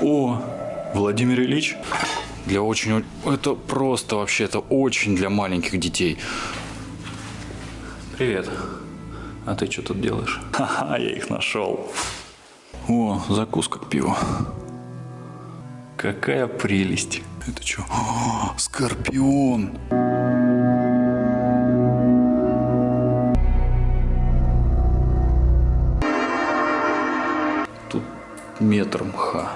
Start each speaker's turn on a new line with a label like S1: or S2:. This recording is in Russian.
S1: О, Владимир Ильич. Для очень... Это просто вообще, это очень для маленьких детей. Привет. А ты что тут делаешь? Ха-ха, я их нашел. О, закуска к пиву. Какая прелесть. Это что? О, скорпион. Тут метр мха.